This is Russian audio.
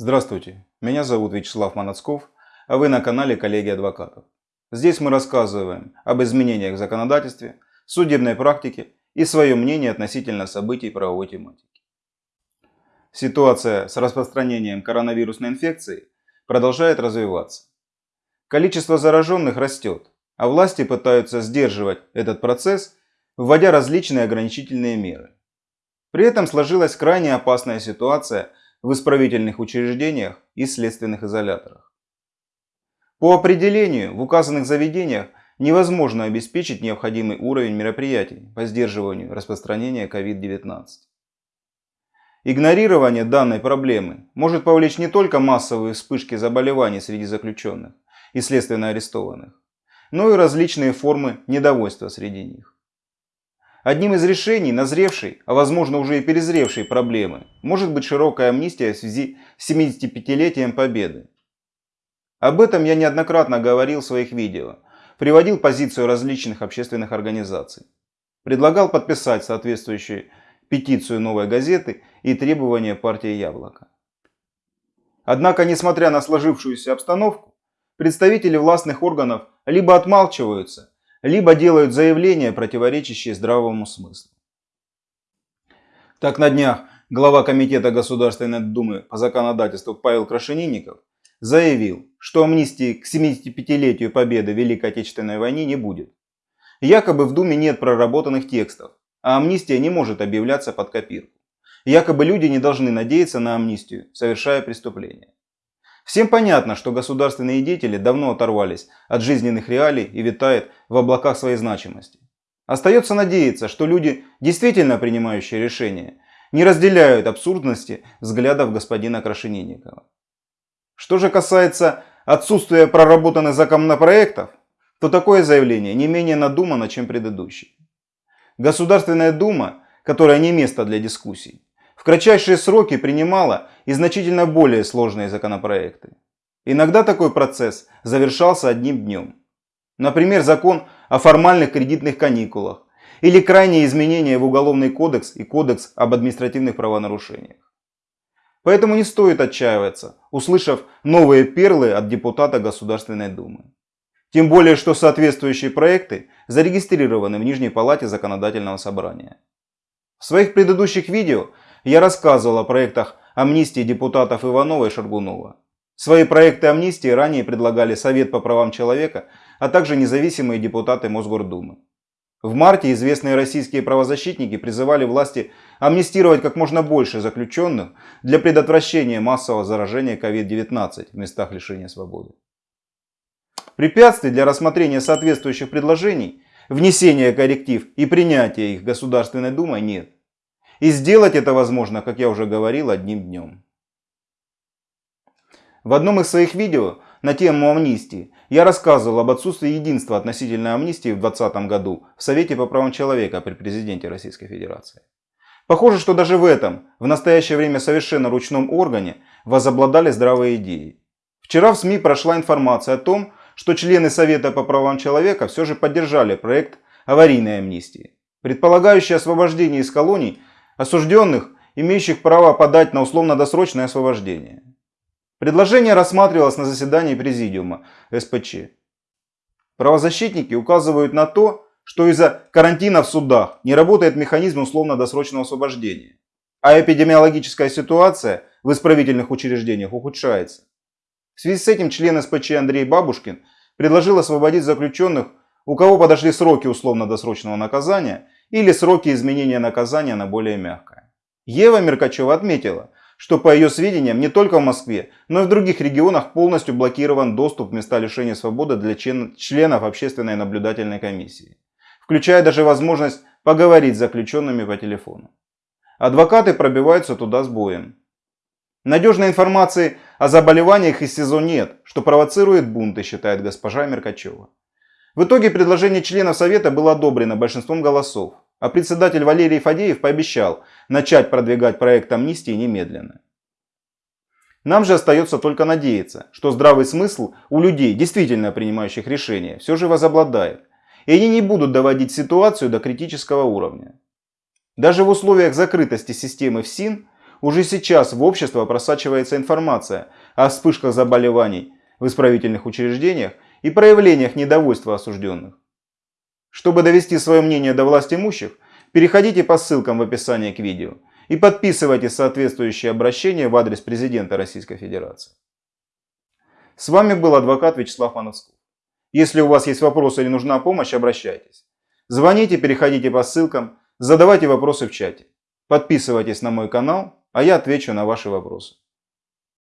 Здравствуйте, меня зовут Вячеслав Манацков, а вы на канале Коллеги Адвокатов. Здесь мы рассказываем об изменениях в законодательстве, судебной практике и свое мнение относительно событий правовой тематики. Ситуация с распространением коронавирусной инфекции продолжает развиваться. Количество зараженных растет, а власти пытаются сдерживать этот процесс, вводя различные ограничительные меры. При этом сложилась крайне опасная ситуация в исправительных учреждениях и следственных изоляторах. По определению, в указанных заведениях невозможно обеспечить необходимый уровень мероприятий по сдерживанию распространения COVID-19. Игнорирование данной проблемы может повлечь не только массовые вспышки заболеваний среди заключенных и следственно арестованных, но и различные формы недовольства среди них. Одним из решений назревшей, а возможно уже и перезревшей проблемы может быть широкая амнистия в связи с 75-летием Победы. Об этом я неоднократно говорил в своих видео, приводил позицию различных общественных организаций, предлагал подписать соответствующую петицию «Новой газеты» и требования партии «Яблоко». Однако, несмотря на сложившуюся обстановку, представители властных органов либо отмалчиваются, либо делают заявления, противоречащие здравому смыслу. Так на днях глава Комитета Государственной Думы по законодательству Павел Крашенинников заявил, что амнистии к 75-летию победы в Великой Отечественной войне не будет. Якобы в Думе нет проработанных текстов, а амнистия не может объявляться под копирку. Якобы люди не должны надеяться на амнистию, совершая преступления. Всем понятно, что государственные деятели давно оторвались от жизненных реалий и витают в облаках своей значимости. Остается надеяться, что люди, действительно принимающие решения, не разделяют абсурдности взглядов господина Крашенинникова. Что же касается отсутствия проработанных законопроектов, то такое заявление не менее надумано, чем предыдущее. Государственная дума, которая не место для дискуссий, в кратчайшие сроки принимала и значительно более сложные законопроекты. Иногда такой процесс завершался одним днем. Например, закон о формальных кредитных каникулах или крайние изменения в Уголовный кодекс и Кодекс об административных правонарушениях. Поэтому не стоит отчаиваться, услышав новые перлы от депутата Государственной Думы. Тем более, что соответствующие проекты зарегистрированы в Нижней Палате Законодательного Собрания. В своих предыдущих видео я рассказывал о проектах амнистии депутатов Иванова и Шаргунова. Свои проекты амнистии ранее предлагали Совет по правам человека, а также независимые депутаты Мосгордумы. В марте известные российские правозащитники призывали власти амнистировать как можно больше заключенных для предотвращения массового заражения COVID-19 в местах лишения свободы. Препятствий для рассмотрения соответствующих предложений, внесения корректив и принятия их Государственной Думой нет. И сделать это возможно, как я уже говорил, одним днем. В одном из своих видео на тему амнистии я рассказывал об отсутствии единства относительно амнистии в 2020 году в Совете по правам человека при президенте Российской Федерации. Похоже, что даже в этом, в настоящее время совершенно ручном органе, возобладали здравые идеи. Вчера в СМИ прошла информация о том, что члены Совета по правам человека все же поддержали проект аварийной амнистии, предполагающий освобождение из колоний осужденных, имеющих право подать на условно-досрочное освобождение. Предложение рассматривалось на заседании Президиума СПЧ. Правозащитники указывают на то, что из-за карантина в судах не работает механизм условно-досрочного освобождения, а эпидемиологическая ситуация в исправительных учреждениях ухудшается. В связи с этим член СПЧ Андрей Бабушкин предложил освободить заключенных, у кого подошли сроки условно-досрочного наказания или сроки изменения наказания на более мягкое. Ева Меркачева отметила, что по ее сведениям не только в Москве, но и в других регионах полностью блокирован доступ в места лишения свободы для членов общественной наблюдательной комиссии, включая даже возможность поговорить с заключенными по телефону. Адвокаты пробиваются туда с боем. Надежной информации о заболеваниях из СИЗО нет, что провоцирует бунты, считает госпожа Меркачева. В итоге предложение членов Совета было одобрено большинством голосов, а председатель Валерий Фадеев пообещал начать продвигать проект амнистии немедленно. Нам же остается только надеяться, что здравый смысл у людей, действительно принимающих решения, все же возобладает, и они не будут доводить ситуацию до критического уровня. Даже в условиях закрытости системы ФСИН Уже сейчас в общество просачивается информация о вспышках заболеваний в исправительных учреждениях и проявлениях недовольства осужденных. Чтобы довести свое мнение до власть имущих, переходите по ссылкам в описании к видео и подписывайте соответствующие обращения в адрес президента Российской Федерации. С вами был адвокат Вячеслав Мановсков. Если у вас есть вопросы или нужна помощь, обращайтесь. Звоните, переходите по ссылкам, задавайте вопросы в чате. Подписывайтесь на мой канал, а я отвечу на ваши вопросы.